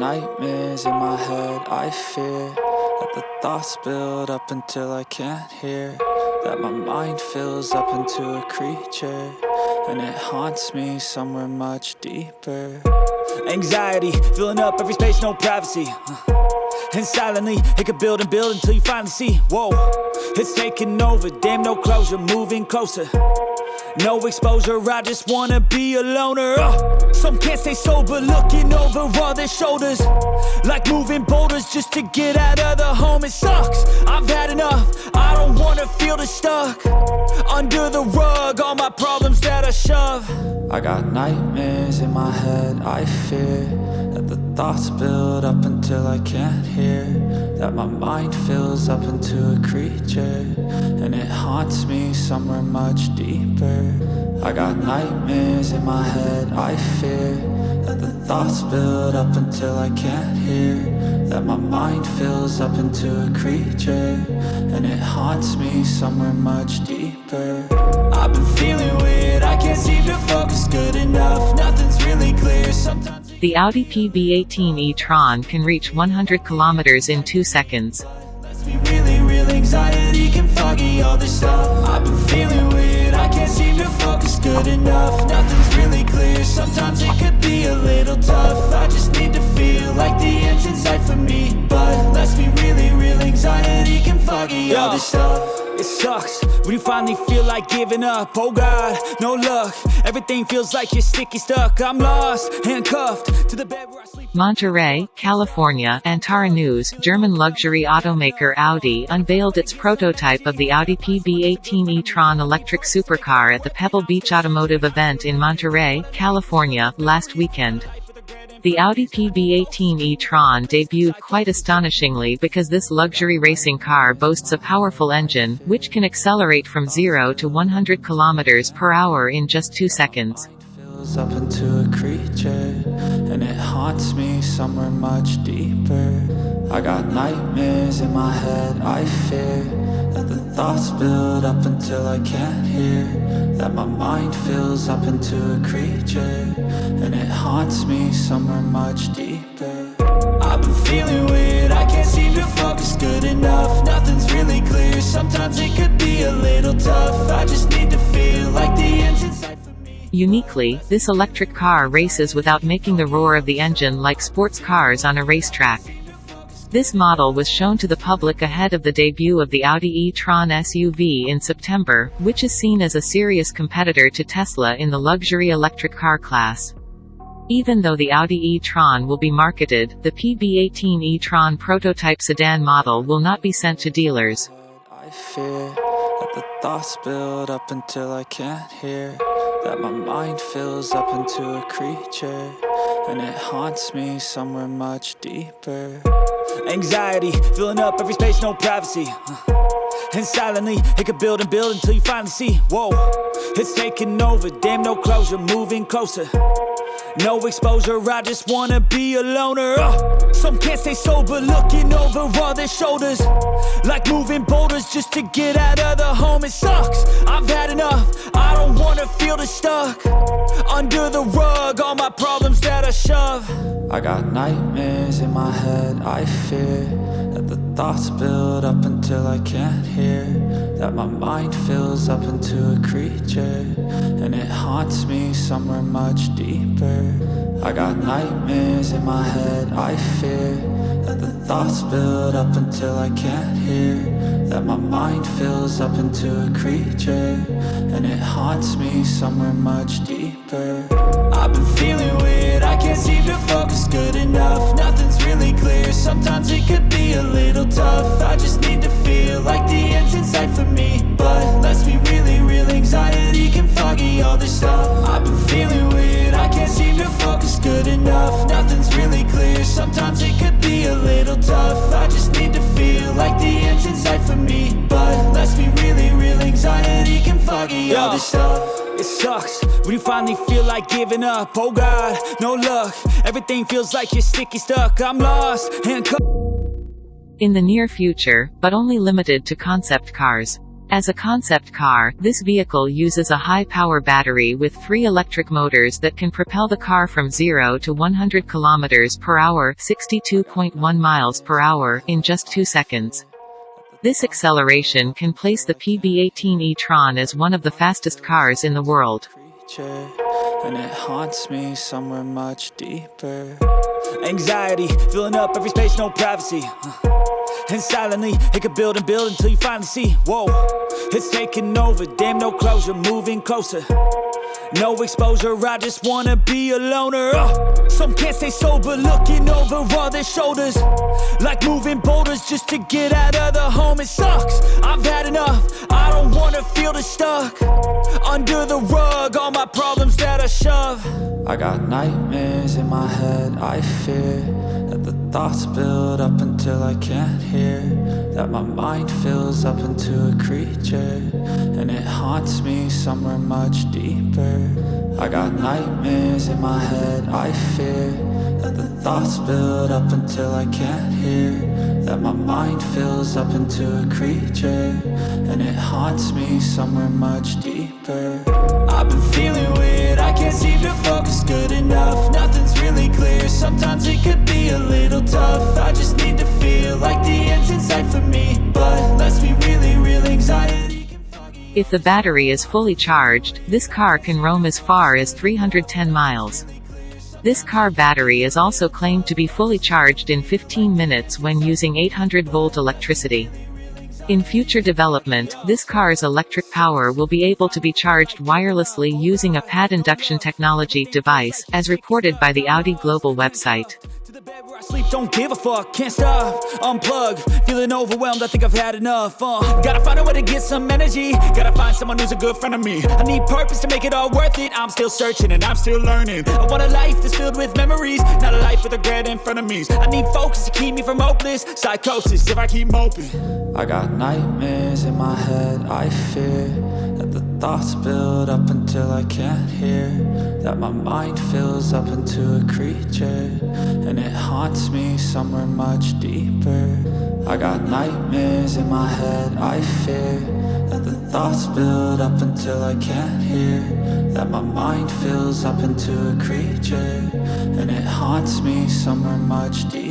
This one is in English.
nightmares in my head, I fear That the thoughts build up until I can't hear. That my mind fills up into a creature And it haunts me somewhere much deeper. Anxiety, filling up every space, no privacy. Uh, and silently, it could build and build until you finally see. Whoa, it's taking over, damn no closure, moving closer no exposure, I just wanna be a loner. Uh, Some can't stay sober, looking over all their shoulders. Like moving boulders just to get out of the home It sucks, I've had enough, I don't wanna feel the stuck. Under the rug, all my problems that I shove. I got nightmares in my head, I fear That the thoughts build up until I can't hear That my mind fills up into a creature And it haunts me somewhere much deeper. I got nightmares in my head, I fear That the thoughts build up until I can't hear. That my mind fills up into a creature And it haunts me somewhere much deeper. I've been feeling weird, I can't seem to focus good enough Nothing's really clear, sometimes The Audi PB18 e-tron can reach 100 kilometers in 2 seconds. Sometimes it could be a little tough. I just need to feel like the for me. But let's be really real, anxiety can foggy all this stuff it sucks. When you finally feel like giving up Oh God, no luck. Everything feels like you're sticky stuck. I'm lost, handcuffed to the bed where I sleep. Monterey, California, Antara News, German luxury automaker Audi unveiled its prototype of the Audi PB18 e-tron electric supercar at the Pebble Beach Automotive event in Monterey, California, last weekend. The Audi PB18 e-tron debuted quite astonishingly because this luxury racing car boasts a powerful engine, which can accelerate from 0 to 100 km per hour in just 2 seconds. up into a creature And it haunts me somewhere much deeper I got nightmares in my head, I fear thoughts build up until I can't hear That my mind fills up into a creature And it haunts me somewhere much deeper. I've been feeling weird, I can't seem to focus good enough. Nothing's really clear, sometimes it could be a little tough. I just need to feel like the end's in sight for me. Uniquely, this electric car races without making the roar of the engine like sports cars on a racetrack. This model was shown to the public ahead of the debut of the Audi e-tron SUV in September, which is seen as a serious competitor to Tesla in the luxury electric car class. Even though the Audi e-tron will be marketed, the PB18 e-tron prototype sedan model will not be sent to dealers. I fear that the thoughts build up until I can't hear That my mind fills up into a creature And it haunts me somewhere much deeper Anxiety, filling up every space, no privacy. And silently, it could build and build until you finally see. Whoa, it's taking over, damn no closure, moving closer. No exposure, I just wanna be a loner. Uh, Some can't stay sober, looking over all their shoulders. Like moving boulders just to get out of the home It sucks, I've had feel the stuck Under the rug, all my problems that I shove. I got nightmares in my head, I fear That the thoughts build up until I can't hear That my mind fills up into a creature And it haunts me somewhere much deeper. I got nightmares in my head, I fear That the thoughts build up until I can't hear That my mind fills up into a creature And it haunts me somewhere much deeper. I've been feeling weird, I can't seem to focus good enough. Nothing's really clear, sometimes it could be a little tough. I just need to feel like the end's in sight for me But let's be really real, anxiety can foggy all this stuff. I've been feeling weird, I can't seem to focus good enough. Nothing's really clear, sometimes it could be a little tough can all this stuff it sucks. When you finally feel like giving up Oh God, no luck. Everything feels like you're sticky stuck. I'm lost, handcuffed. In the near future, but only limited to concept cars. As a concept car, this vehicle uses a high-power battery with three electric motors that can propel the car from 0 to 100 km per hour 62.1 miles per hour in just 2 seconds. This acceleration can place the PB18 e-tron as one of the fastest cars in the world. And it haunts me somewhere much deeper. Anxiety, filling up every space, no privacy. And silently, it could build and build until you finally see. Whoa, it's taking over, damn no closure, moving closer no exposure, I just wanna be a loner. Uh, Some can't stay sober, looking over all their shoulders. Like moving boulders just to get out of the home It sucks, I've had enough, I don't wanna feel the stuck. Under the rug, all my problems that I shove. I got nightmares in my head, I fear That the thoughts build up until I can't hear That my mind fills up into a creature And it haunts me somewhere much deeper. I got nightmares in my head, I fear That the thoughts build up until I can't hear. That my mind fills up into a creature And it haunts me somewhere much deeper. I've been feeling weird, I can't seem to focus good enough. Nothing's really clear, sometimes it could be a little tough. I just feel like the end's for me But let's be really real, anxiety if the battery is fully charged, this car can roam as far as 310 miles. This car battery is also claimed to be fully charged in 15 minutes when using 800-volt electricity. In future development, this car's electric power will be able to be charged wirelessly using a pad induction technology device, as reported by the Audi Global website. I sleep, don't give a fuck, can't stop. Unplug, feeling overwhelmed, I think I've had enough uh, Gotta find a way to get some energy. Gotta find someone who's a good friend of me. I need purpose to make it all worth it. I'm still searching and I'm still learning. I want a life that's filled with memories Not a life with regret in front of me. I need focus to keep me from hopeless Psychosis if I keep moping. I got nightmares in my head, I fear That the thoughts build up until I can't hear. That my mind fills up into a creature And it haunts me somewhere much deeper. I got nightmares in my head, I fear That the thoughts build up until I can't hear. That my mind fills up into a creature And it haunts me somewhere much deeper